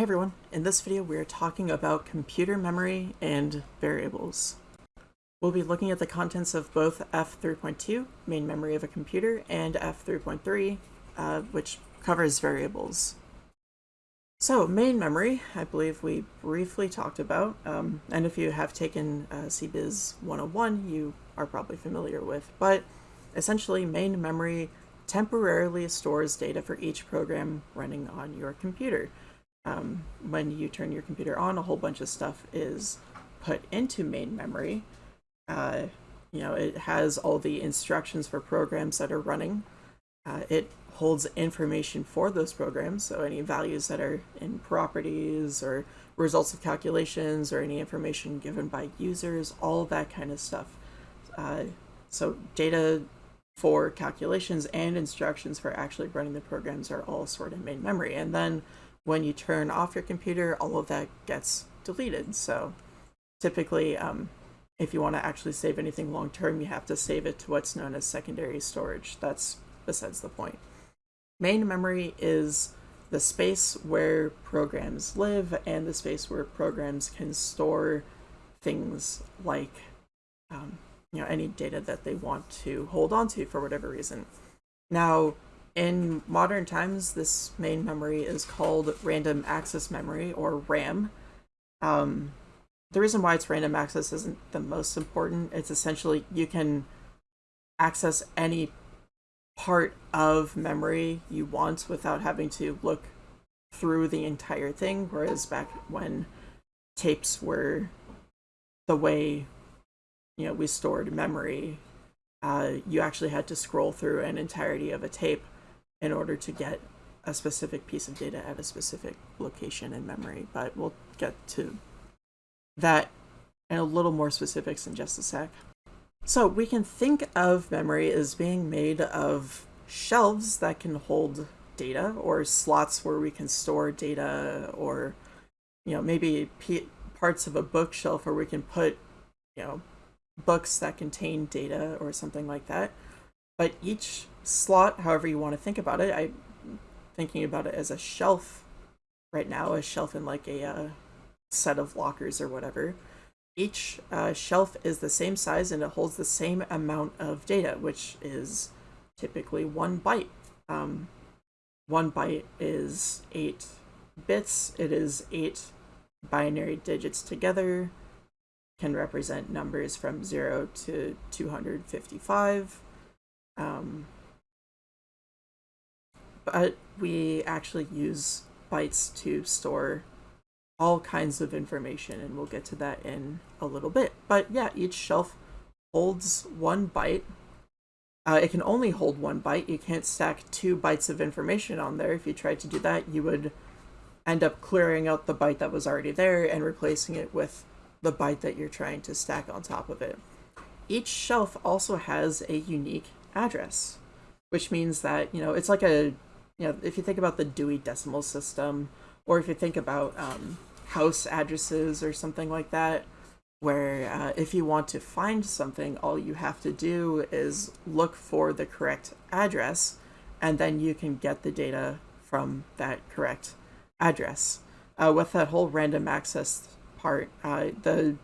Hey everyone, in this video we are talking about computer memory and variables. We'll be looking at the contents of both F3.2, main memory of a computer, and F3.3, uh, which covers variables. So, main memory, I believe we briefly talked about, um, and if you have taken uh, CBiz 101, you are probably familiar with, but essentially main memory temporarily stores data for each program running on your computer um, when you turn your computer on, a whole bunch of stuff is put into main memory. Uh, you know, it has all the instructions for programs that are running. Uh, it holds information for those programs, so any values that are in properties or results of calculations or any information given by users, all that kind of stuff. Uh, so data for calculations and instructions for actually running the programs are all stored in main memory. And then when you turn off your computer, all of that gets deleted. So typically, um, if you want to actually save anything long term, you have to save it to what's known as secondary storage. That's besides the point. Main memory is the space where programs live and the space where programs can store things like um, you know any data that they want to hold on to for whatever reason. Now, in modern times, this main memory is called random access memory, or RAM. Um, the reason why it's random access isn't the most important. It's essentially you can access any part of memory you want without having to look through the entire thing, whereas back when tapes were the way you know we stored memory, uh, you actually had to scroll through an entirety of a tape in order to get a specific piece of data at a specific location in memory, but we'll get to that and a little more specifics in just a sec. So we can think of memory as being made of shelves that can hold data or slots where we can store data or you know maybe parts of a bookshelf where we can put you know books that contain data or something like that but each slot, however you want to think about it, I'm thinking about it as a shelf right now, a shelf in like a uh, set of lockers or whatever. Each uh, shelf is the same size and it holds the same amount of data, which is typically one byte. Um, one byte is eight bits. It is eight binary digits together, can represent numbers from 0 to 255. Um, but we actually use bytes to store all kinds of information, and we'll get to that in a little bit. But yeah, each shelf holds one byte. Uh, it can only hold one byte. You can't stack two bytes of information on there. If you tried to do that, you would end up clearing out the byte that was already there and replacing it with the byte that you're trying to stack on top of it. Each shelf also has a unique address, which means that, you know, it's like a, you know, if you think about the Dewey Decimal System, or if you think about um, house addresses or something like that, where uh, if you want to find something, all you have to do is look for the correct address, and then you can get the data from that correct address. Uh, with that whole random access part, uh, the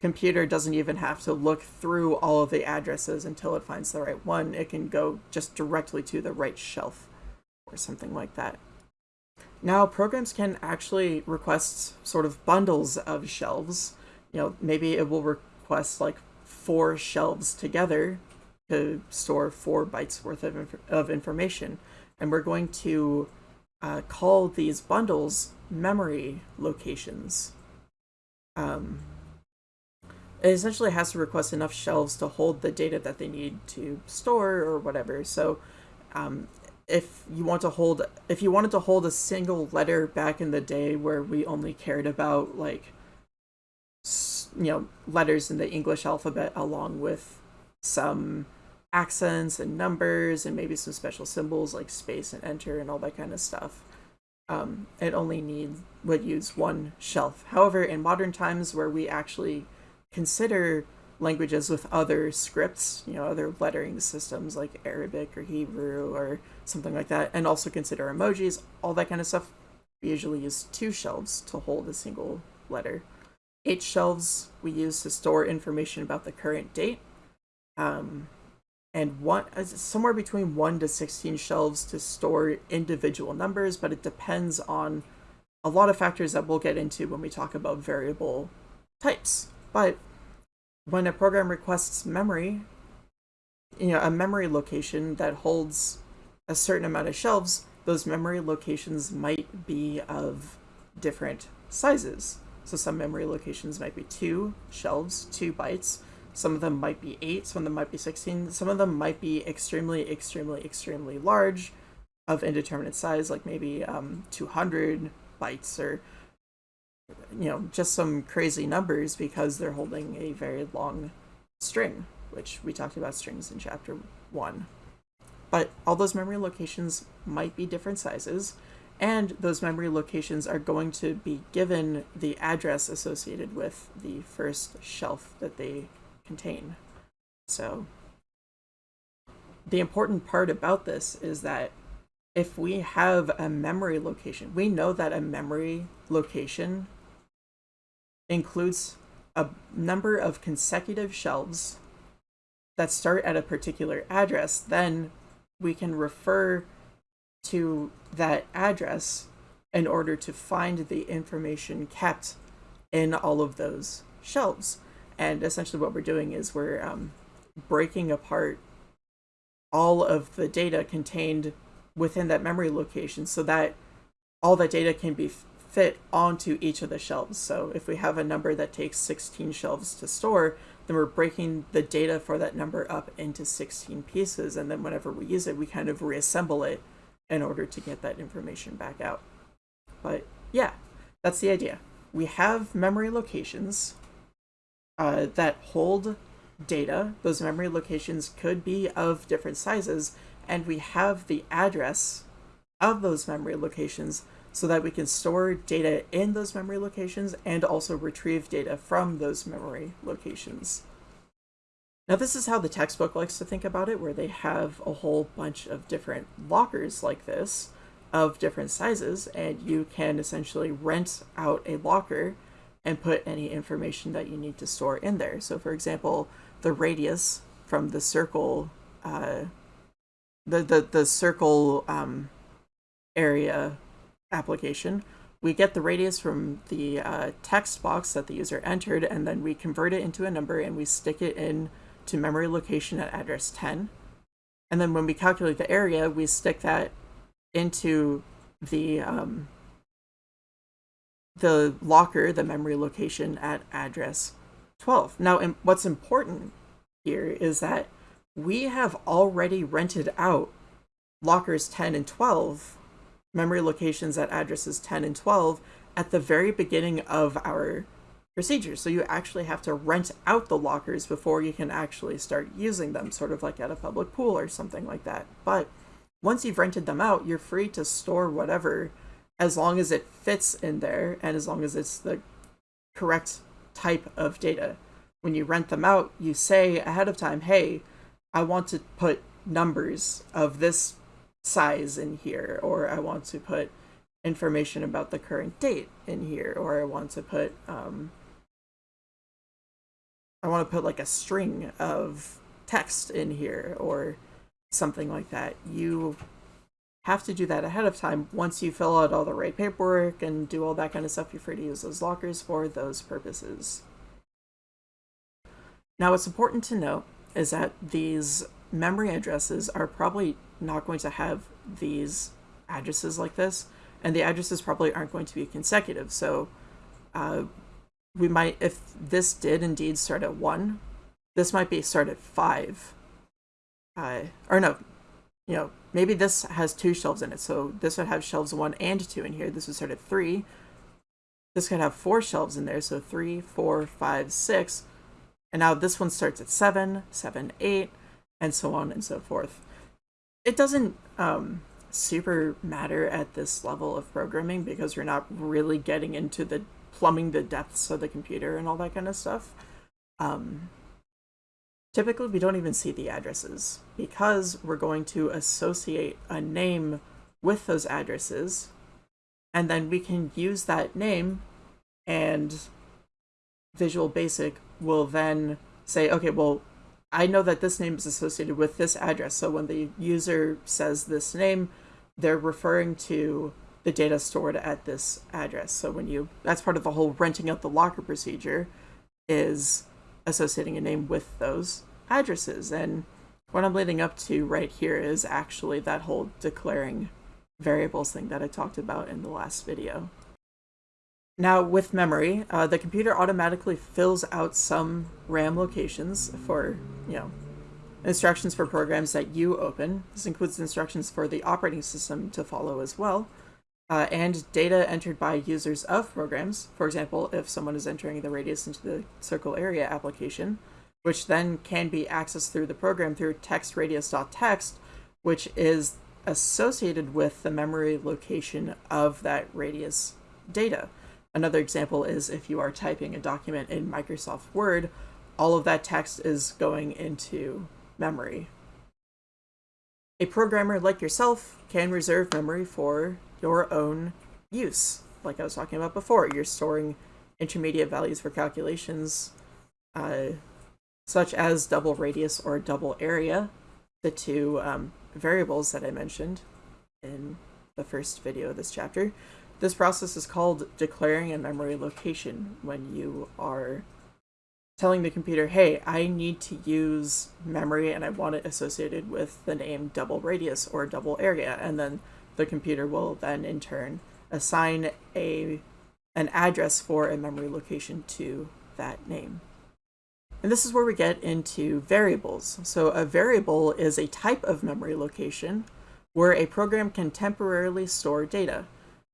computer doesn't even have to look through all of the addresses until it finds the right one. It can go just directly to the right shelf or something like that. Now, programs can actually request sort of bundles of shelves. You know, maybe it will request like four shelves together to store four bytes worth of, inf of information. And we're going to uh, call these bundles memory locations. Um, it essentially has to request enough shelves to hold the data that they need to store or whatever. So um, if you want to hold, if you wanted to hold a single letter back in the day where we only cared about like, you know, letters in the English alphabet along with some accents and numbers and maybe some special symbols like space and enter and all that kind of stuff. Um, it only needs would use one shelf. However, in modern times where we actually consider languages with other scripts, you know, other lettering systems like Arabic or Hebrew or something like that, and also consider emojis, all that kind of stuff. we usually use two shelves to hold a single letter. Eight shelves we use to store information about the current date. Um, and one uh, somewhere between 1 to 16 shelves to store individual numbers, but it depends on a lot of factors that we'll get into when we talk about variable types. But when a program requests memory, you know, a memory location that holds a certain amount of shelves, those memory locations might be of different sizes. So some memory locations might be two shelves, two bytes. Some of them might be eight, some of them might be 16. Some of them might be extremely, extremely, extremely large of indeterminate size, like maybe um, 200 bytes or, you know, just some crazy numbers because they're holding a very long string, which we talked about strings in chapter one. But all those memory locations might be different sizes, and those memory locations are going to be given the address associated with the first shelf that they contain. So the important part about this is that if we have a memory location, we know that a memory location includes a number of consecutive shelves that start at a particular address, then we can refer to that address in order to find the information kept in all of those shelves. And essentially what we're doing is we're um, breaking apart all of the data contained within that memory location so that all that data can be fit onto each of the shelves. So if we have a number that takes 16 shelves to store, then we're breaking the data for that number up into 16 pieces. And then whenever we use it, we kind of reassemble it in order to get that information back out. But yeah, that's the idea. We have memory locations uh, that hold data. Those memory locations could be of different sizes, and we have the address of those memory locations so that we can store data in those memory locations and also retrieve data from those memory locations. Now this is how the textbook likes to think about it, where they have a whole bunch of different lockers like this of different sizes, and you can essentially rent out a locker and put any information that you need to store in there. So for example, the radius from the circle, uh, the, the, the circle um, area application, we get the radius from the uh, text box that the user entered, and then we convert it into a number and we stick it in to memory location at address 10. And then when we calculate the area, we stick that into the um, the locker, the memory location at address 12. Now, what's important here is that we have already rented out lockers 10 and 12, memory locations at addresses 10 and 12, at the very beginning of our procedure. So you actually have to rent out the lockers before you can actually start using them, sort of like at a public pool or something like that. But once you've rented them out, you're free to store whatever as long as it fits in there and as long as it's the correct type of data. When you rent them out, you say ahead of time, hey, I want to put numbers of this size in here, or I want to put information about the current date in here, or I want to put um, I want to put like a string of text in here or something like that. You have to do that ahead of time. Once you fill out all the right paperwork and do all that kind of stuff, you're free to use those lockers for those purposes. Now, what's important to note is that these memory addresses are probably not going to have these addresses like this, and the addresses probably aren't going to be consecutive. So uh, we might, if this did indeed start at 1, this might be start at 5. Uh, or no, you know, maybe this has two shelves in it. So this would have shelves 1 and 2 in here. This would start at 3. This could have four shelves in there. So three, four, five, six. And now this one starts at 7, 7, 8, and so on and so forth. It doesn't um, super matter at this level of programming because we're not really getting into the plumbing the depths of the computer and all that kind of stuff. Um, typically, we don't even see the addresses because we're going to associate a name with those addresses And then we can use that name and Visual Basic will then say, okay, well, I know that this name is associated with this address. So when the user says this name, they're referring to the data stored at this address. So when you, that's part of the whole renting out the locker procedure is associating a name with those addresses. And what I'm leading up to right here is actually that whole declaring variables thing that I talked about in the last video. Now with memory, uh, the computer automatically fills out some RAM locations for, you know, instructions for programs that you open. This includes instructions for the operating system to follow as well, uh, and data entered by users of programs. For example, if someone is entering the radius into the circle area application, which then can be accessed through the program through textradius.text, which is associated with the memory location of that radius data. Another example is if you are typing a document in Microsoft Word, all of that text is going into memory. A programmer like yourself can reserve memory for your own use. Like I was talking about before, you're storing intermediate values for calculations, uh, such as double radius or double area, the two um, variables that I mentioned in the first video of this chapter. This process is called declaring a memory location when you are telling the computer, hey, I need to use memory and I want it associated with the name double radius or double area. And then the computer will then in turn assign a an address for a memory location to that name. And this is where we get into variables. So a variable is a type of memory location where a program can temporarily store data.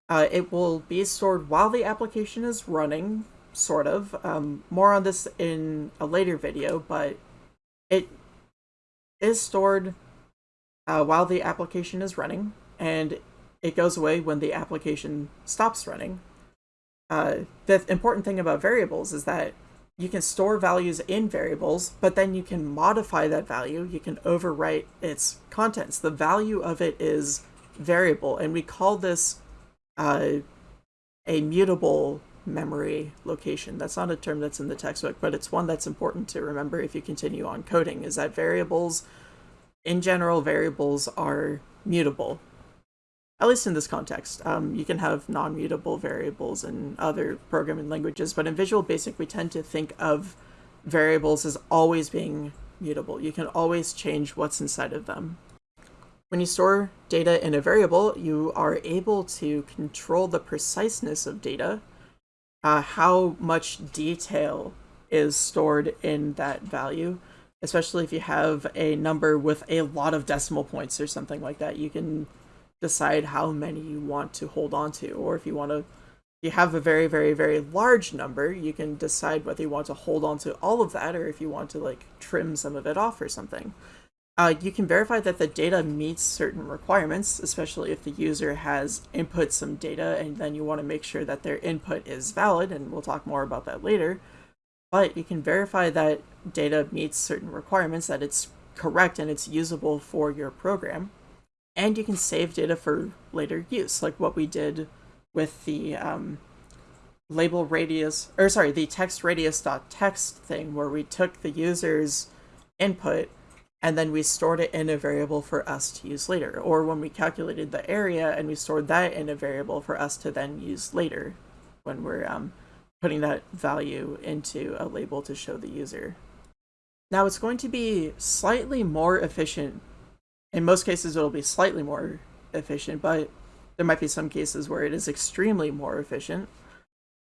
Uh, it will be stored while the application is running, sort of. Um, more on this in a later video, but it is stored uh, while the application is running, and it goes away when the application stops running. Uh, the important thing about variables is that you can store values in variables, but then you can modify that value. You can overwrite its contents. The value of it is variable, and we call this uh, a mutable memory location. That's not a term that's in the textbook, but it's one that's important to remember if you continue on coding, is that variables, in general, variables are mutable at least in this context. Um, you can have non-mutable variables in other programming languages, but in Visual Basic, we tend to think of variables as always being mutable. You can always change what's inside of them. When you store data in a variable, you are able to control the preciseness of data, uh, how much detail is stored in that value, especially if you have a number with a lot of decimal points or something like that. You can decide how many you want to hold on to, or if you want to you have a very very very large number you can decide whether you want to hold on to all of that or if you want to like trim some of it off or something uh, you can verify that the data meets certain requirements especially if the user has input some data and then you want to make sure that their input is valid and we'll talk more about that later. But you can verify that data meets certain requirements that it's correct and it's usable for your program. And you can save data for later use, like what we did with the um, label radius, or sorry, the text radius dot text thing, where we took the user's input and then we stored it in a variable for us to use later. Or when we calculated the area and we stored that in a variable for us to then use later when we're um, putting that value into a label to show the user. Now it's going to be slightly more efficient in most cases, it'll be slightly more efficient, but there might be some cases where it is extremely more efficient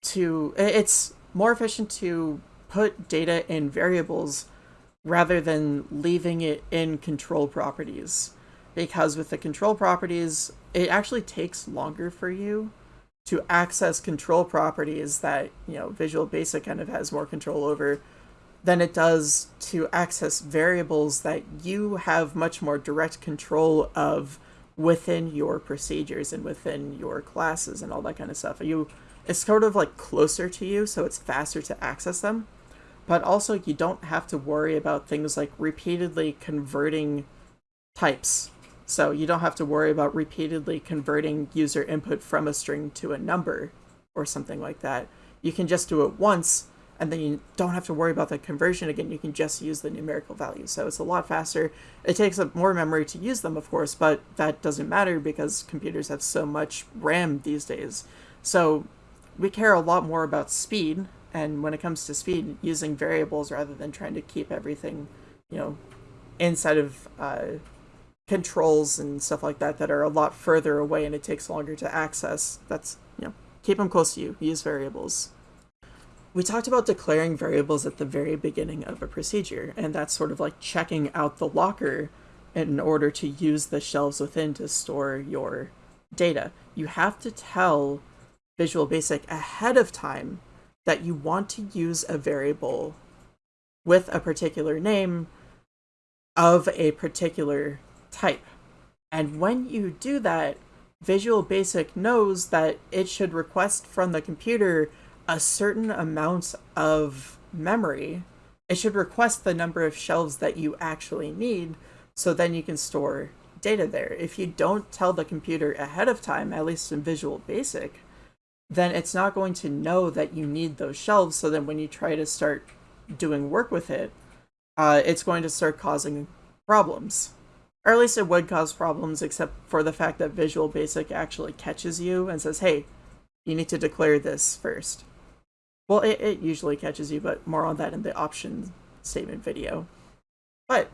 to it's more efficient to put data in variables rather than leaving it in control properties because with the control properties it actually takes longer for you to access control properties that you know visual basic kind of has more control over than it does to access variables that you have much more direct control of within your procedures and within your classes and all that kind of stuff. You it's sort of like closer to you, so it's faster to access them. But also you don't have to worry about things like repeatedly converting types. So you don't have to worry about repeatedly converting user input from a string to a number or something like that. You can just do it once and then you don't have to worry about the conversion again. You can just use the numerical value. So it's a lot faster. It takes up more memory to use them, of course, but that doesn't matter because computers have so much RAM these days. So we care a lot more about speed. And when it comes to speed, using variables rather than trying to keep everything, you know, inside of uh, controls and stuff like that that are a lot further away and it takes longer to access. That's, you know, keep them close to you. Use variables we talked about declaring variables at the very beginning of a procedure, and that's sort of like checking out the locker in order to use the shelves within to store your data. You have to tell Visual Basic ahead of time that you want to use a variable with a particular name of a particular type. And when you do that, Visual Basic knows that it should request from the computer a certain amount of memory, it should request the number of shelves that you actually need so then you can store data there. If you don't tell the computer ahead of time, at least in Visual Basic, then it's not going to know that you need those shelves. So then when you try to start doing work with it, uh, it's going to start causing problems. Or at least it would cause problems, except for the fact that Visual Basic actually catches you and says, hey, you need to declare this first. Well, it, it usually catches you, but more on that in the option statement video. But,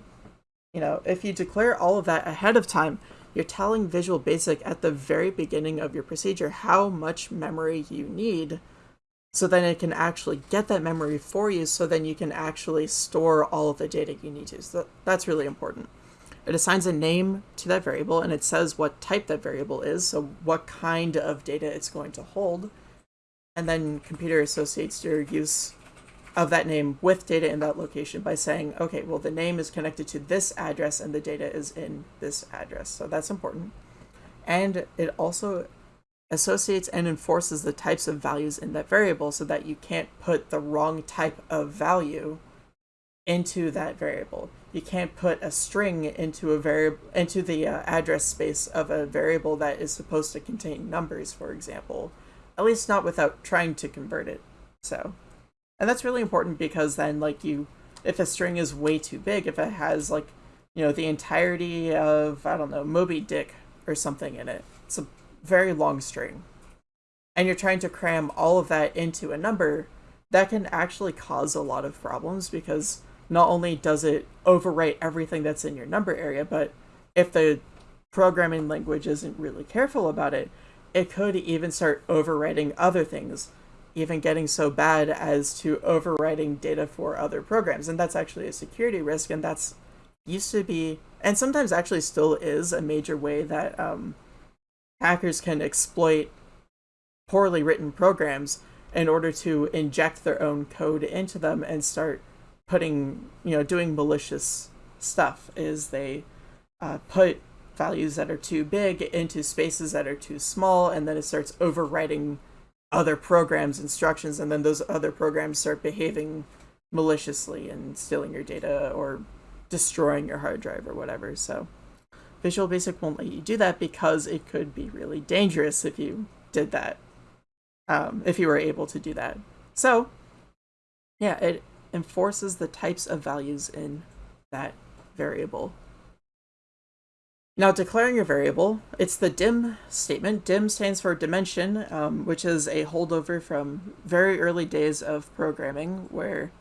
you know, if you declare all of that ahead of time, you're telling Visual Basic at the very beginning of your procedure how much memory you need so then it can actually get that memory for you so then you can actually store all of the data you need to. So that's really important. It assigns a name to that variable and it says what type that variable is, so what kind of data it's going to hold and then computer associates your use of that name with data in that location by saying, okay, well, the name is connected to this address and the data is in this address. So that's important. And it also associates and enforces the types of values in that variable so that you can't put the wrong type of value into that variable. You can't put a string into a variable into the uh, address space of a variable that is supposed to contain numbers, for example at least not without trying to convert it. So, and that's really important because then like you, if a string is way too big, if it has like, you know, the entirety of, I don't know, Moby Dick or something in it, it's a very long string, and you're trying to cram all of that into a number, that can actually cause a lot of problems because not only does it overwrite everything that's in your number area, but if the programming language isn't really careful about it, it could even start overwriting other things, even getting so bad as to overwriting data for other programs. And that's actually a security risk, and that's used to be, and sometimes actually still is, a major way that um, hackers can exploit poorly written programs in order to inject their own code into them and start putting, you know, doing malicious stuff is they uh, put values that are too big into spaces that are too small, and then it starts overwriting other programs' instructions, and then those other programs start behaving maliciously and stealing your data or destroying your hard drive or whatever. So Visual Basic won't let you do that because it could be really dangerous if you did that, um, if you were able to do that. So yeah, it enforces the types of values in that variable. Now, declaring your variable, it's the dim statement. Dim stands for dimension, um, which is a holdover from very early days of programming, where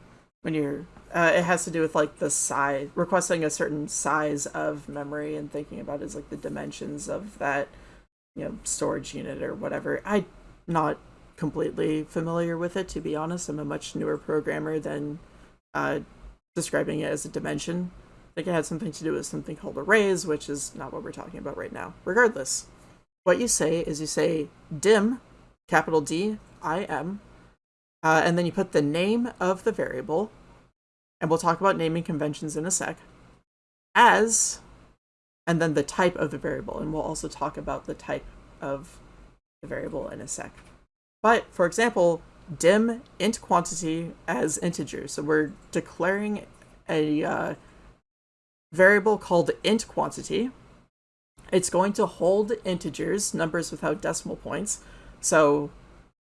when you're, uh, it has to do with like the size, requesting a certain size of memory and thinking about it as like the dimensions of that, you know, storage unit or whatever. I'm not completely familiar with it, to be honest. I'm a much newer programmer than uh, describing it as a dimension think it had something to do with something called arrays, which is not what we're talking about right now. Regardless, what you say is you say dim, capital D, I M, uh, and then you put the name of the variable, and we'll talk about naming conventions in a sec, as, and then the type of the variable, and we'll also talk about the type of the variable in a sec. But, for example, dim int quantity as integer. So we're declaring a uh, variable called int quantity, it's going to hold integers, numbers without decimal points. So,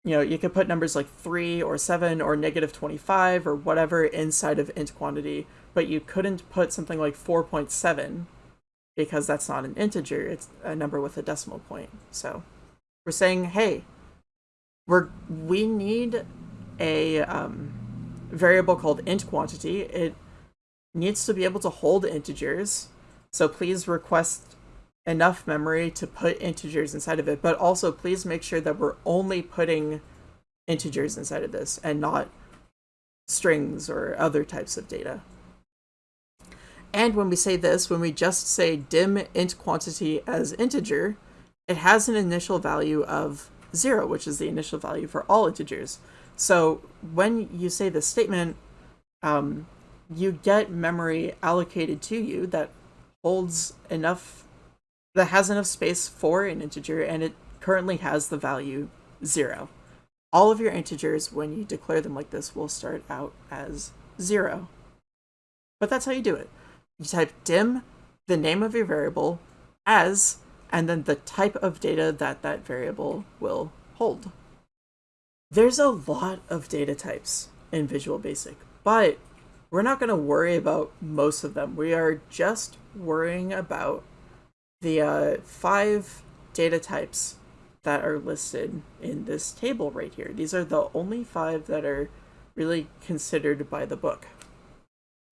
you know, you could put numbers like 3 or 7 or negative 25 or whatever inside of int quantity, but you couldn't put something like 4.7 because that's not an integer, it's a number with a decimal point. So we're saying, hey, we're, we need a um, variable called int quantity. It needs to be able to hold integers. So please request enough memory to put integers inside of it, but also please make sure that we're only putting integers inside of this and not strings or other types of data. And when we say this, when we just say dim int quantity as integer, it has an initial value of zero, which is the initial value for all integers. So when you say this statement, um, you get memory allocated to you that holds enough that has enough space for an integer and it currently has the value zero. All of your integers, when you declare them like this, will start out as zero. But that's how you do it. You type dim, the name of your variable, as, and then the type of data that that variable will hold. There's a lot of data types in Visual Basic, but we're not going to worry about most of them. We are just worrying about the uh, five data types that are listed in this table right here. These are the only five that are really considered by the book.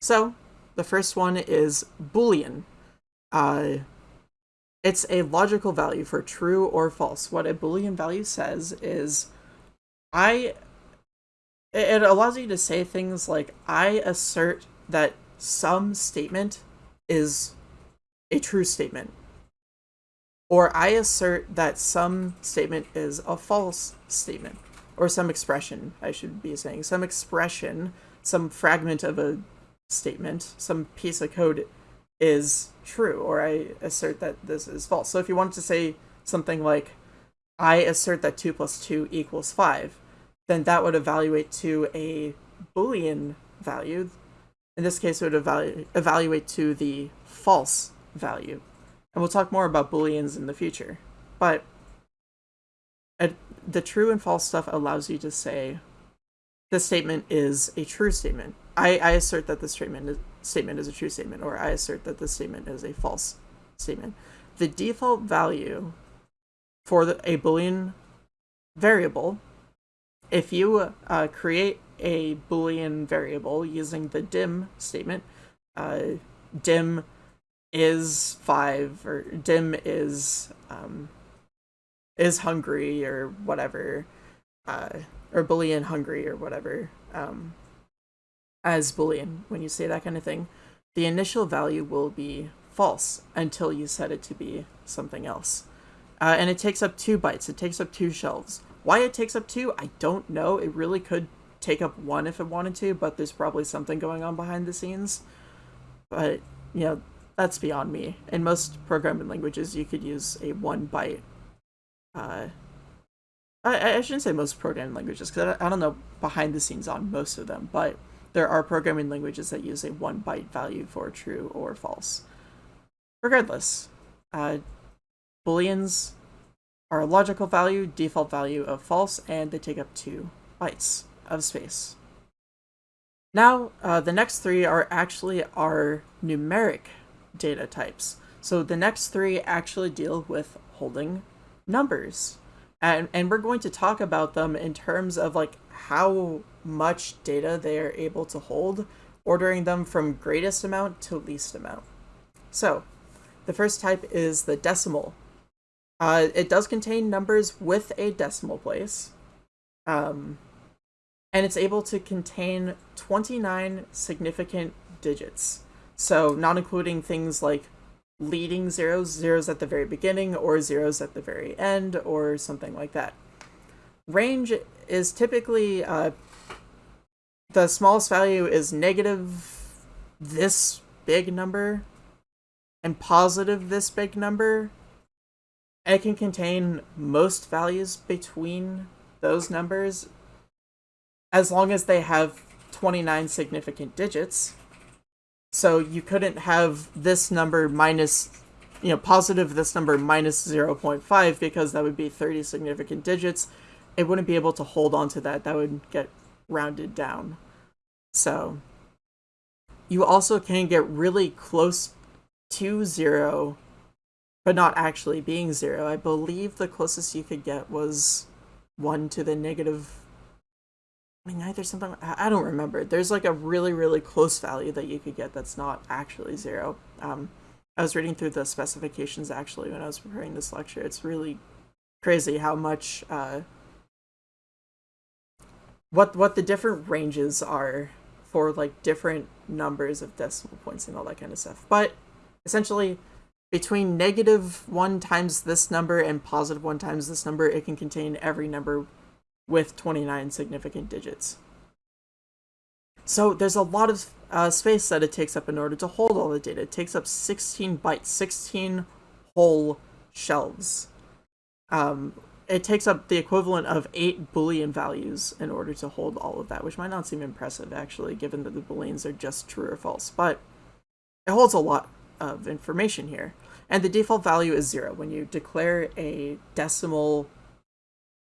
So the first one is Boolean. Uh, it's a logical value for true or false. What a Boolean value says is, I, it allows you to say things like, I assert that some statement is a true statement or I assert that some statement is a false statement, or some expression, I should be saying, some expression, some fragment of a statement, some piece of code is true, or I assert that this is false. So if you wanted to say something like, I assert that 2 plus 2 equals 5, then that would evaluate to a Boolean value. In this case, it would evalu evaluate to the false value. And we'll talk more about booleans in the future. But the true and false stuff allows you to say this statement is a true statement. I, I assert that this statement is, statement is a true statement, or I assert that this statement is a false statement. The default value for the, a boolean variable, if you uh, create a boolean variable using the dim statement, uh, dim is five or dim is um is hungry or whatever uh or boolean hungry or whatever um as boolean when you say that kind of thing the initial value will be false until you set it to be something else. Uh, and it takes up two bytes. It takes up two shelves why it takes up two i don't know it really could take up one if it wanted to but there's probably something going on behind the scenes but you know that's beyond me. In most programming languages, you could use a one byte. Uh, I, I shouldn't say most programming languages because I, I don't know behind the scenes on most of them, but there are programming languages that use a one byte value for true or false. Regardless, uh, booleans a logical value, default value of false, and they take up two bytes of space. Now, uh, the next three are actually our numeric data types. So the next three actually deal with holding numbers. And, and we're going to talk about them in terms of like how much data they are able to hold, ordering them from greatest amount to least amount. So the first type is the decimal. Uh, it does contain numbers with a decimal place. Um, and it's able to contain 29 significant digits. So not including things like leading zeros, zeros at the very beginning or zeros at the very end or something like that. Range is typically, uh, the smallest value is negative this big number and positive this big number. It can contain most values between those numbers as long as they have 29 significant digits. So you couldn't have this number minus you know, positive this number minus 0.5 because that would be 30 significant digits. It wouldn't be able to hold on to that. That would get rounded down. So you also can get really close to zero, but not actually being zero. I believe the closest you could get was one to the negative. I mean, either something I don't remember. There's like a really really close value that you could get that's not actually zero. Um, I was reading through the specifications actually when I was preparing this lecture. It's really crazy how much uh, what what the different ranges are for like different numbers of decimal points and all that kind of stuff. But essentially, between negative 1 times this number and positive 1 times this number, it can contain every number with 29 significant digits. So there's a lot of uh, space that it takes up in order to hold all the data. It takes up 16 bytes, 16 whole shelves. Um, it takes up the equivalent of eight boolean values in order to hold all of that, which might not seem impressive actually, given that the booleans are just true or false, but it holds a lot of information here. And the default value is zero. When you declare a decimal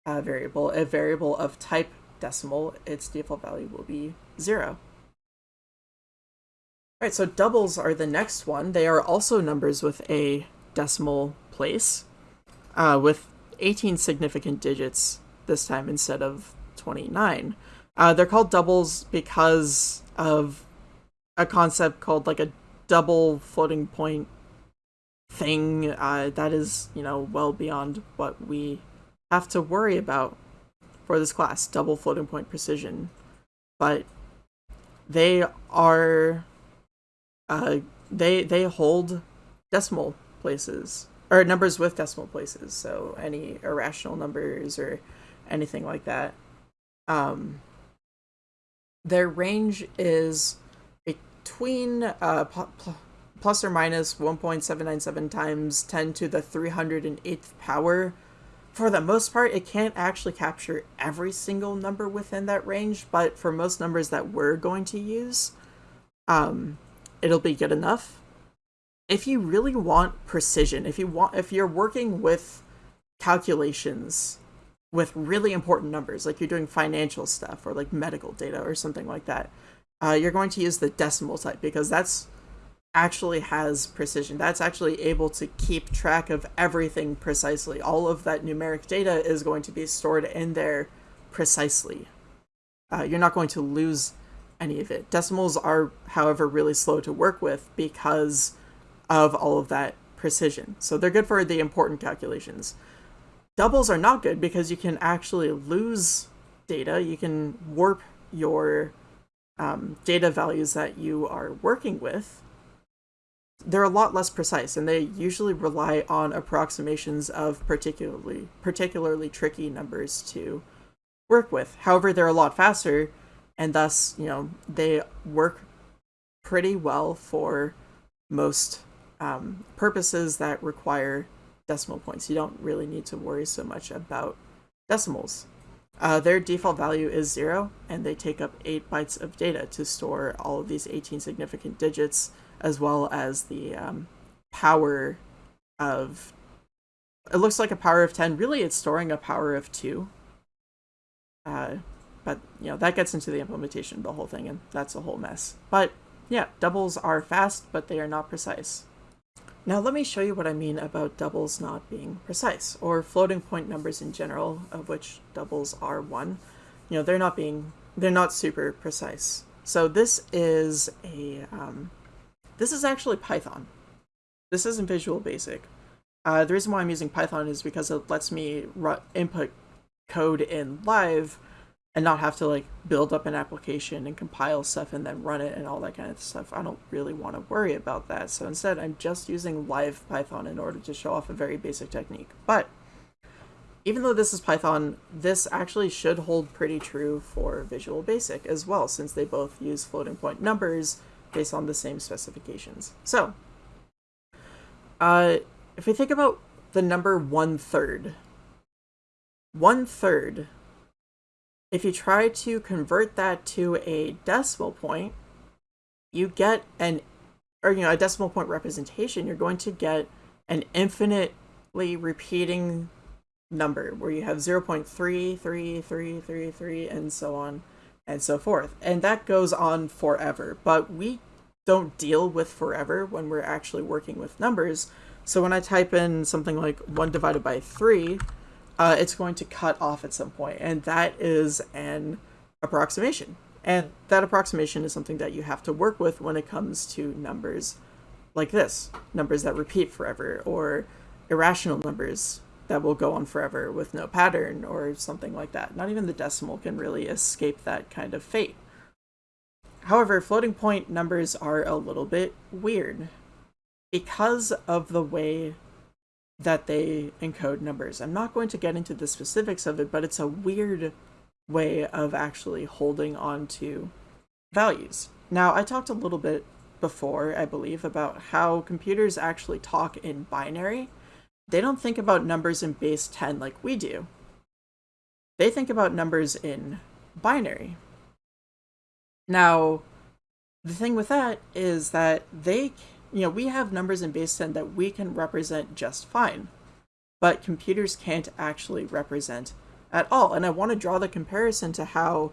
uh, variable, a variable of type decimal, its default value will be zero. All right, so doubles are the next one. They are also numbers with a decimal place, uh, with 18 significant digits this time instead of 29. Uh, they're called doubles because of a concept called like a double floating point thing uh, that is, you know, well beyond what we have to worry about for this class, double floating point precision. But they are, uh, they, they hold decimal places or numbers with decimal places, so any irrational numbers or anything like that. Um, their range is between uh, plus or minus 1.797 times 10 to the 308th power. For the most part, it can't actually capture every single number within that range, but for most numbers that we're going to use, um, it'll be good enough if you really want precision, if you want if you're working with calculations with really important numbers, like you're doing financial stuff or like medical data or something like that, uh, you're going to use the decimal type because that's actually has precision. That's actually able to keep track of everything precisely. All of that numeric data is going to be stored in there precisely. Uh, you're not going to lose any of it. Decimals are, however, really slow to work with because of all of that precision. So they're good for the important calculations. Doubles are not good because you can actually lose data. You can warp your um, data values that you are working with. They're a lot less precise, and they usually rely on approximations of particularly particularly tricky numbers to work with. However, they're a lot faster, and thus, you know, they work pretty well for most um, purposes that require decimal points. You don't really need to worry so much about decimals. Uh, their default value is zero, and they take up 8 bytes of data to store all of these 18 significant digits, as well as the um, power of... It looks like a power of 10. Really, it's storing a power of 2. Uh, but, you know, that gets into the implementation of the whole thing, and that's a whole mess. But, yeah, doubles are fast, but they are not precise. Now let me show you what I mean about doubles not being precise, or floating point numbers in general, of which doubles are one. You know, they're not being, they're not super precise. So this is a, um, this is actually Python. This isn't Visual Basic. Uh, the reason why I'm using Python is because it lets me input code in live and not have to like build up an application and compile stuff and then run it and all that kind of stuff. I don't really want to worry about that. So instead, I'm just using live Python in order to show off a very basic technique. But even though this is Python, this actually should hold pretty true for Visual Basic as well, since they both use floating point numbers based on the same specifications. So, uh, if we think about the number one third, one third if you try to convert that to a decimal point, you get an, or you know, a decimal point representation, you're going to get an infinitely repeating number where you have 0.3333 and so on and so forth. And that goes on forever. But we don't deal with forever when we're actually working with numbers. So when I type in something like 1 divided by 3, uh, it's going to cut off at some point, and that is an approximation. And that approximation is something that you have to work with when it comes to numbers like this numbers that repeat forever, or irrational numbers that will go on forever with no pattern, or something like that. Not even the decimal can really escape that kind of fate. However, floating point numbers are a little bit weird because of the way that they encode numbers. I'm not going to get into the specifics of it, but it's a weird way of actually holding on to values. Now, I talked a little bit before, I believe, about how computers actually talk in binary. They don't think about numbers in base 10 like we do. They think about numbers in binary. Now, the thing with that is that they you know, we have numbers in base 10 that we can represent just fine, but computers can't actually represent at all. And I want to draw the comparison to how,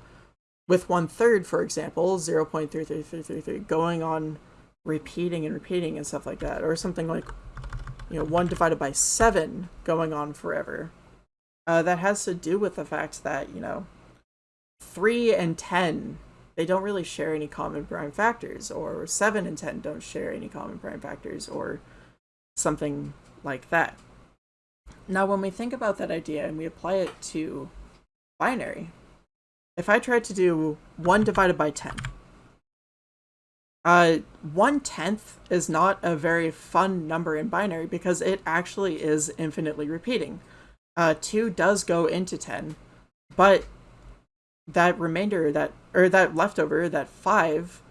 with one third, for example, 0 0.33333 going on repeating and repeating and stuff like that, or something like, you know, 1 divided by 7 going on forever. Uh, that has to do with the fact that, you know, 3 and 10 they don't really share any common prime factors, or 7 and 10 don't share any common prime factors, or something like that. Now, when we think about that idea and we apply it to binary, if I try to do 1 divided by 10, uh, 1 tenth is not a very fun number in binary because it actually is infinitely repeating. Uh, 2 does go into 10, but that remainder that or that leftover that five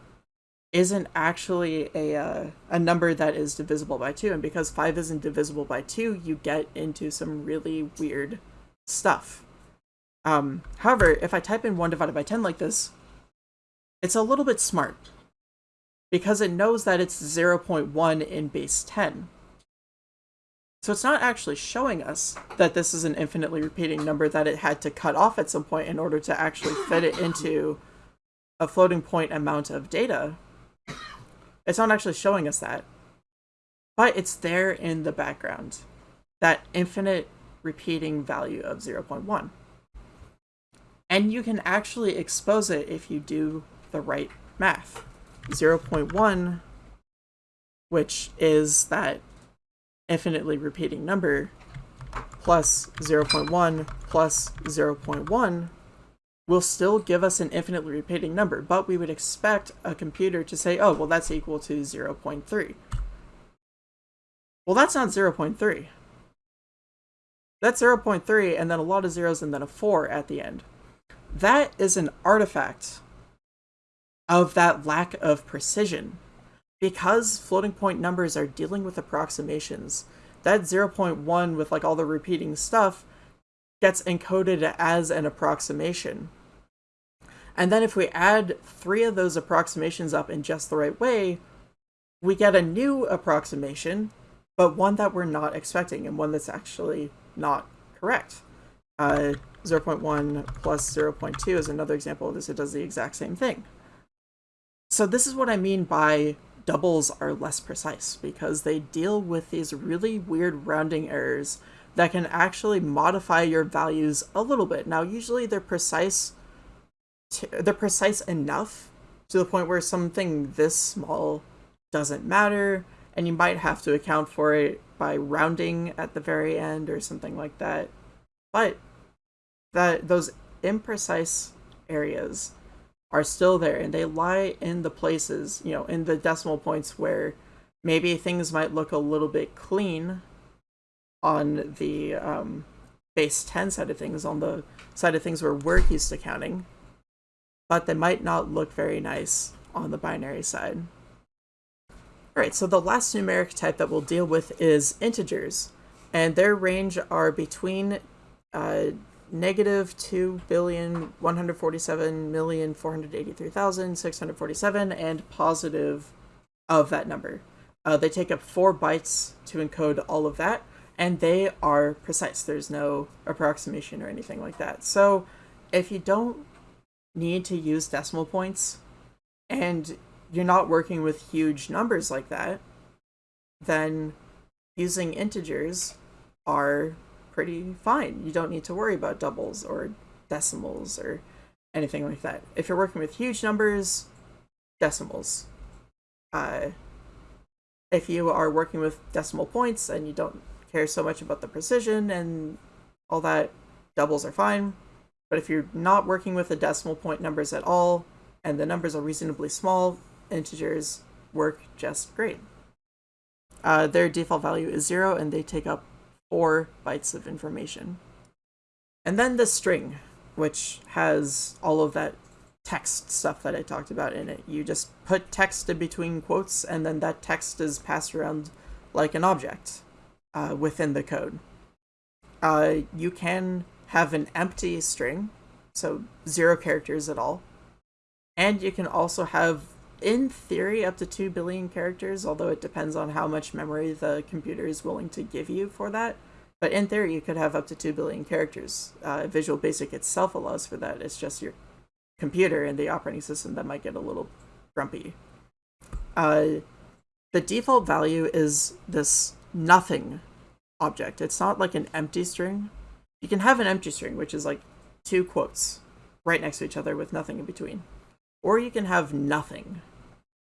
isn't actually a uh, a number that is divisible by two and because five isn't divisible by two you get into some really weird stuff um however if i type in 1 divided by 10 like this it's a little bit smart because it knows that it's 0.1 in base 10 so it's not actually showing us that this is an infinitely repeating number that it had to cut off at some point in order to actually fit it into a floating point amount of data. It's not actually showing us that. But it's there in the background. That infinite repeating value of 0.1. And you can actually expose it if you do the right math. 0.1, which is that infinitely repeating number plus 0.1 plus 0.1 will still give us an infinitely repeating number, but we would expect a computer to say, oh, well, that's equal to 0.3. Well, that's not 0.3. That's 0.3 and then a lot of zeros and then a 4 at the end. That is an artifact of that lack of precision because floating point numbers are dealing with approximations, that 0.1 with like all the repeating stuff gets encoded as an approximation. And then if we add three of those approximations up in just the right way, we get a new approximation, but one that we're not expecting and one that's actually not correct. Uh, 0.1 plus 0.2 is another example of this. It does the exact same thing. So this is what I mean by doubles are less precise because they deal with these really weird rounding errors that can actually modify your values a little bit. Now, usually they're precise, they're precise enough to the point where something this small doesn't matter, and you might have to account for it by rounding at the very end or something like that. But that those imprecise areas are still there and they lie in the places, you know, in the decimal points where maybe things might look a little bit clean on the um, base 10 side of things, on the side of things where we're used to counting, but they might not look very nice on the binary side. Alright, so the last numeric type that we'll deal with is integers, and their range are between uh, negative two billion one hundred forty-seven million four hundred eighty-three thousand six hundred forty-seven and positive of that number. Uh, they take up four bytes to encode all of that, and they are precise. There's no approximation or anything like that. So if you don't need to use decimal points and you're not working with huge numbers like that, then using integers are pretty fine. You don't need to worry about doubles or decimals or anything like that. If you're working with huge numbers, decimals. Uh, if you are working with decimal points and you don't care so much about the precision and all that, doubles are fine. But if you're not working with the decimal point numbers at all, and the numbers are reasonably small, integers work just great. Uh, their default value is zero, and they take up four bytes of information. And then the string, which has all of that text stuff that I talked about in it. You just put text in between quotes, and then that text is passed around like an object uh, within the code. Uh, you can have an empty string, so zero characters at all. And you can also have, in theory, up to 2 billion characters, although it depends on how much memory the computer is willing to give you for that. But in theory, you could have up to 2 billion characters. Uh, Visual Basic itself allows for that. It's just your computer and the operating system that might get a little grumpy. Uh, the default value is this nothing object. It's not like an empty string. You can have an empty string, which is like two quotes right next to each other with nothing in between. Or you can have nothing,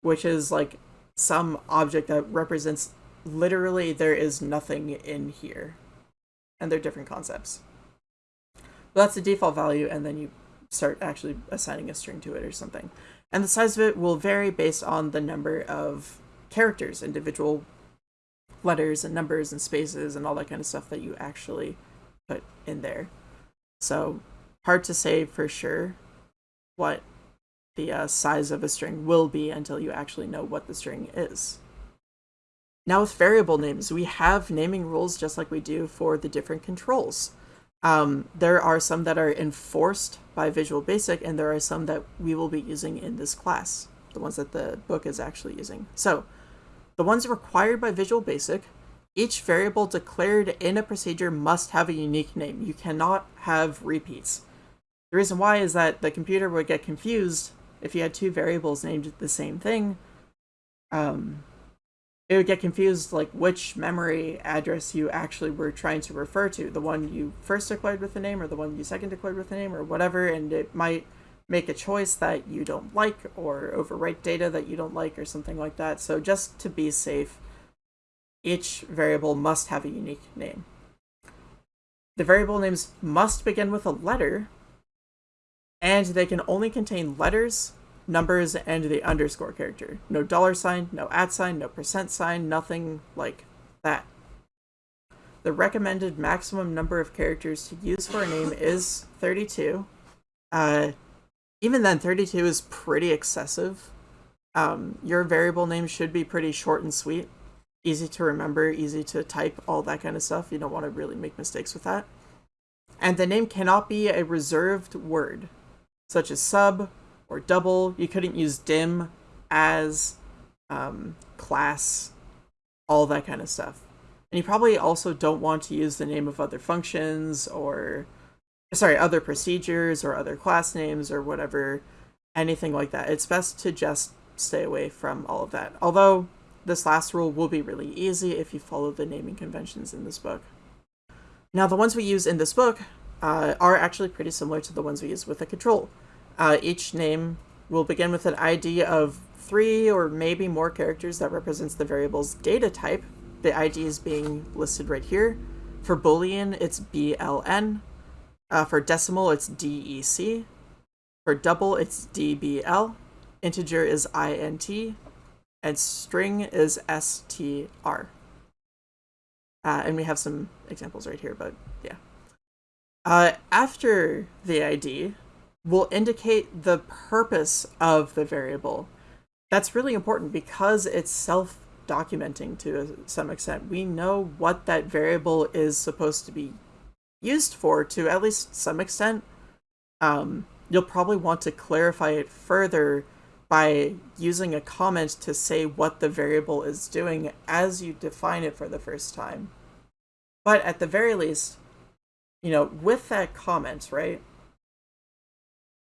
which is like some object that represents literally there is nothing in here. And they're different concepts. But that's the default value, and then you start actually assigning a string to it or something. And the size of it will vary based on the number of characters, individual letters and numbers and spaces and all that kind of stuff that you actually put in there. So hard to say for sure what the uh, size of a string will be until you actually know what the string is. Now with variable names, we have naming rules just like we do for the different controls. Um, there are some that are enforced by Visual Basic, and there are some that we will be using in this class, the ones that the book is actually using. So, the ones required by Visual Basic, each variable declared in a procedure must have a unique name. You cannot have repeats. The reason why is that the computer would get confused if you had two variables named the same thing. Um, it would get confused like which memory address you actually were trying to refer to the one you first declared with the name or the one you second declared with the name or whatever and it might make a choice that you don't like or overwrite data that you don't like or something like that so just to be safe each variable must have a unique name the variable names must begin with a letter and they can only contain letters numbers and the underscore character. No dollar sign, no at sign, no percent sign, nothing like that. The recommended maximum number of characters to use for a name is 32. Uh, even then, 32 is pretty excessive. Um, your variable name should be pretty short and sweet, easy to remember, easy to type, all that kind of stuff. You don't want to really make mistakes with that. And the name cannot be a reserved word, such as sub, or double. You couldn't use dim, as, um, class, all that kind of stuff. And you probably also don't want to use the name of other functions or, sorry, other procedures or other class names or whatever, anything like that. It's best to just stay away from all of that. Although this last rule will be really easy if you follow the naming conventions in this book. Now, the ones we use in this book uh, are actually pretty similar to the ones we use with the control. Uh, each name will begin with an ID of three or maybe more characters that represents the variable's data type. The ID is being listed right here. For Boolean, it's BLN. Uh, for decimal, it's DEC. For double, it's DBL. Integer is INT. And string is STR. Uh, and we have some examples right here, but yeah. Uh, after the ID, will indicate the purpose of the variable. That's really important because it's self-documenting to some extent. We know what that variable is supposed to be used for to at least some extent. Um, you'll probably want to clarify it further by using a comment to say what the variable is doing as you define it for the first time. But at the very least, you know, with that comment, right,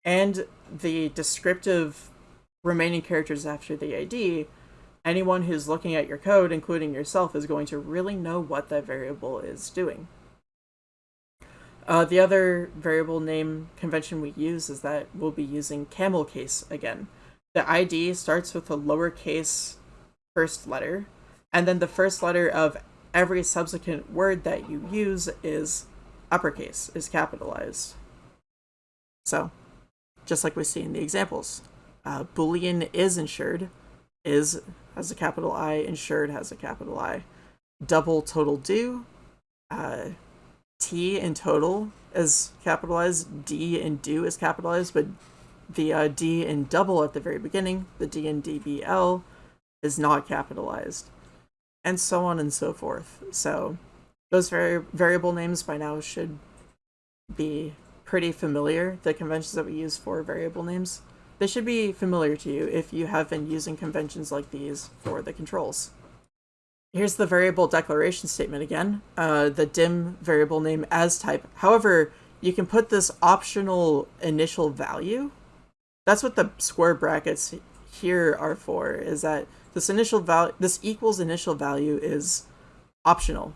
and the descriptive remaining characters after the ID, anyone who's looking at your code, including yourself, is going to really know what that variable is doing. Uh, the other variable name convention we use is that we'll be using camel case again. The ID starts with a lowercase first letter, and then the first letter of every subsequent word that you use is uppercase, is capitalized. So, just like we see in the examples, uh, Boolean is insured, is has a capital I, insured has a capital I. Double total due, uh, T in total is capitalized, D in due is capitalized, but the uh, D in double at the very beginning, the D in DBL, is not capitalized, and so on and so forth. So those vari variable names by now should be pretty familiar, the conventions that we use for variable names. They should be familiar to you if you have been using conventions like these for the controls. Here's the variable declaration statement again, uh, the dim variable name as type. However, you can put this optional initial value. That's what the square brackets here are for, is that this initial value, this equals initial value is optional.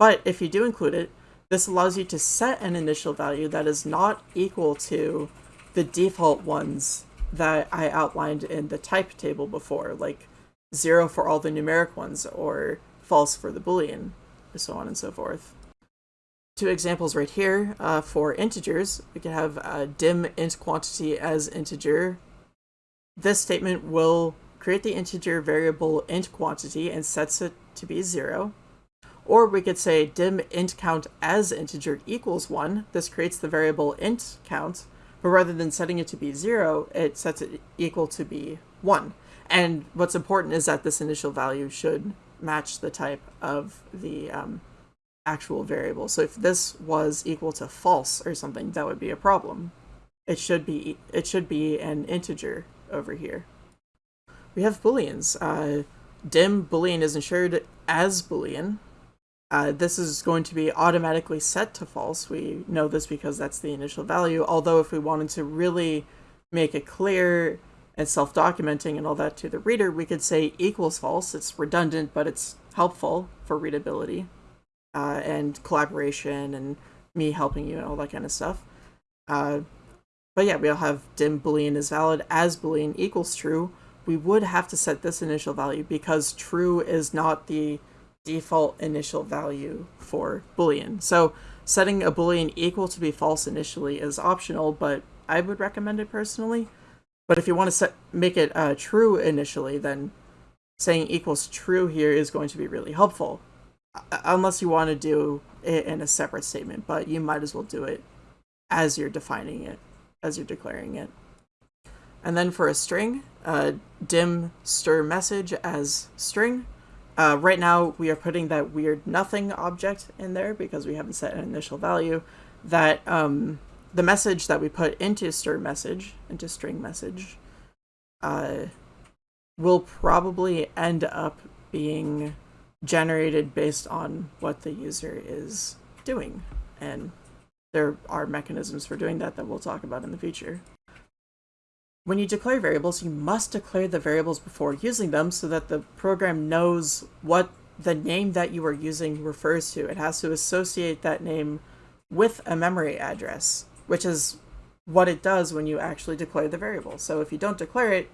But if you do include it, this allows you to set an initial value that is not equal to the default ones that I outlined in the type table before, like zero for all the numeric ones or false for the boolean, and so on and so forth. Two examples right here uh, for integers. We can have dim int quantity as integer. This statement will create the integer variable int quantity and sets it to be zero. Or we could say dim int count as integer equals one. This creates the variable int count, but rather than setting it to be zero, it sets it equal to be one. And what's important is that this initial value should match the type of the um, actual variable. So if this was equal to false or something, that would be a problem. It should be it should be an integer over here. We have booleans. Uh, dim boolean is insured as boolean. Uh, this is going to be automatically set to false. We know this because that's the initial value. Although if we wanted to really make it clear and self-documenting and all that to the reader, we could say equals false. It's redundant, but it's helpful for readability uh, and collaboration and me helping you and all that kind of stuff. Uh, but yeah, we'll have dim boolean is valid as boolean equals true. We would have to set this initial value because true is not the default initial value for boolean. So setting a boolean equal to be false initially is optional, but I would recommend it personally. But if you want to set, make it uh, true initially, then saying equals true here is going to be really helpful. Unless you want to do it in a separate statement, but you might as well do it as you're defining it, as you're declaring it. And then for a string, uh, dim str message as string. Uh, right now, we are putting that weird nothing object in there because we haven't set an initial value. That um, the message that we put into str message, into string message, uh, will probably end up being generated based on what the user is doing. And there are mechanisms for doing that that we'll talk about in the future. When you declare variables, you must declare the variables before using them so that the program knows what the name that you are using refers to. It has to associate that name with a memory address which is what it does when you actually declare the variable. So if you don't declare it,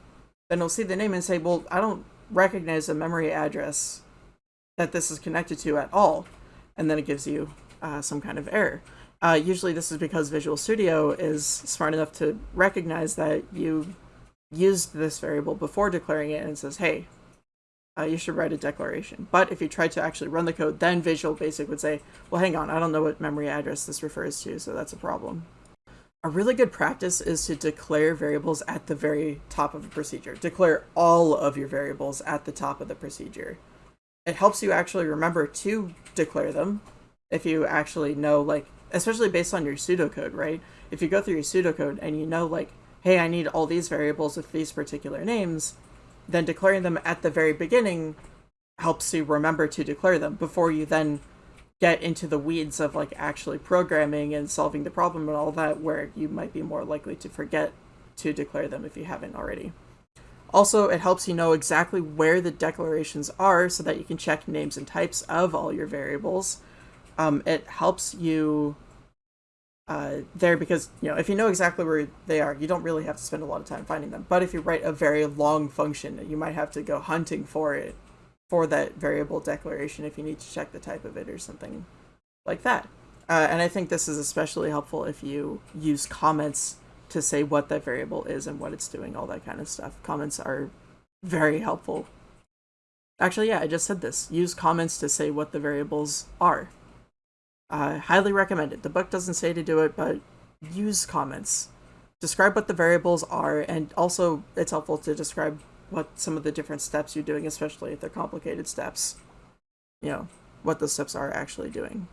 then it'll see the name and say, well, I don't recognize a memory address that this is connected to at all. And then it gives you uh, some kind of error. Uh, usually this is because Visual Studio is smart enough to recognize that you used this variable before declaring it and says, hey, uh, you should write a declaration. But if you try to actually run the code, then Visual Basic would say, well, hang on, I don't know what memory address this refers to, so that's a problem. A really good practice is to declare variables at the very top of a procedure. Declare all of your variables at the top of the procedure. It helps you actually remember to declare them if you actually know, like, especially based on your pseudocode, right? If you go through your pseudocode and you know, like, hey, I need all these variables with these particular names, then declaring them at the very beginning helps you remember to declare them before you then get into the weeds of like actually programming and solving the problem and all that where you might be more likely to forget to declare them if you haven't already. Also, it helps you know exactly where the declarations are so that you can check names and types of all your variables. Um, it helps you uh, there because, you know, if you know exactly where they are, you don't really have to spend a lot of time finding them. But if you write a very long function, you might have to go hunting for it, for that variable declaration if you need to check the type of it or something like that. Uh, and I think this is especially helpful if you use comments to say what that variable is and what it's doing, all that kind of stuff. Comments are very helpful. Actually, yeah, I just said this. Use comments to say what the variables are. I highly recommend it. The book doesn't say to do it, but use comments. Describe what the variables are, and also it's helpful to describe what some of the different steps you're doing, especially if they're complicated steps. You know, what those steps are actually doing.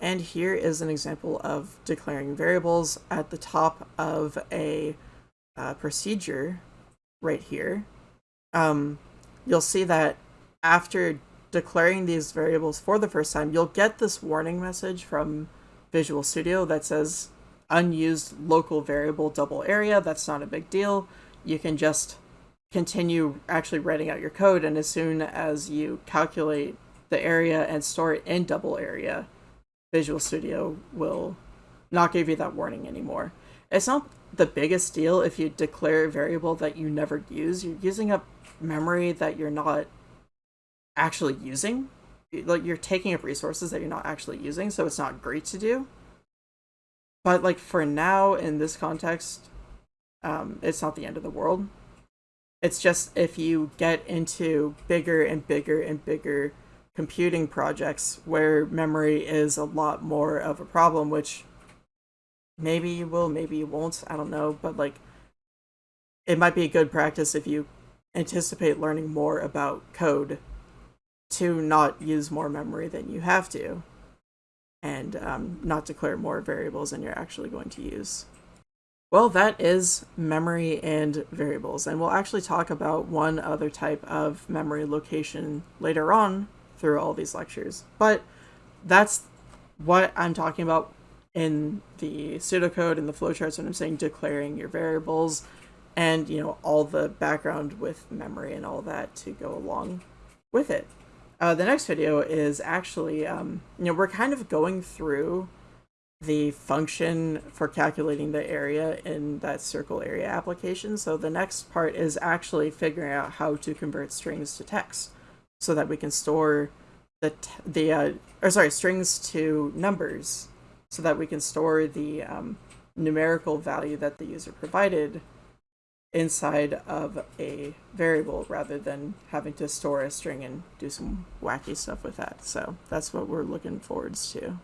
And here is an example of declaring variables at the top of a uh, procedure right here. Um, you'll see that after declaring these variables for the first time, you'll get this warning message from Visual Studio that says unused local variable double area. That's not a big deal. You can just continue actually writing out your code and as soon as you calculate the area and store it in double area, Visual Studio will not give you that warning anymore. It's not the biggest deal if you declare a variable that you never use. You're using up memory that you're not actually using. Like you're taking up resources that you're not actually using, so it's not great to do. But like for now in this context, um, it's not the end of the world. It's just if you get into bigger and bigger and bigger computing projects where memory is a lot more of a problem, which maybe you will, maybe you won't, I don't know, but like it might be a good practice if you anticipate learning more about code to not use more memory than you have to and um, not declare more variables than you're actually going to use. Well, that is memory and variables, and we'll actually talk about one other type of memory location later on through all these lectures. But that's what I'm talking about in the pseudocode and the flowcharts when I'm saying declaring your variables and, you know, all the background with memory and all that to go along with it. Uh, the next video is actually, um, you know, we're kind of going through the function for calculating the area in that circle area application. So the next part is actually figuring out how to convert strings to text so that we can store the, the uh, or sorry, strings to numbers so that we can store the um, numerical value that the user provided inside of a variable rather than having to store a string and do some wacky stuff with that. So that's what we're looking forwards to.